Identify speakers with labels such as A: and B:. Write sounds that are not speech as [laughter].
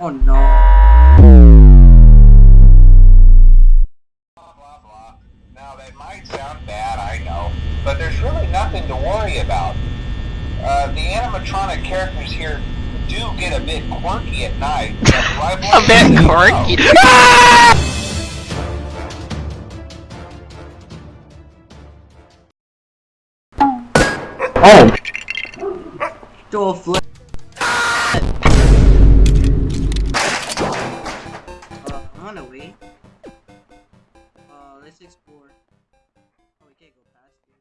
A: Oh no.
B: Blah, blah, blah. Now, that might sound bad, I know, but there's really nothing to worry about. Uh, the animatronic characters here do get a bit quirky at night. [laughs] a bit quirky?
C: [laughs] Oh!
A: Do a flip. gone away. Uh, let's explore.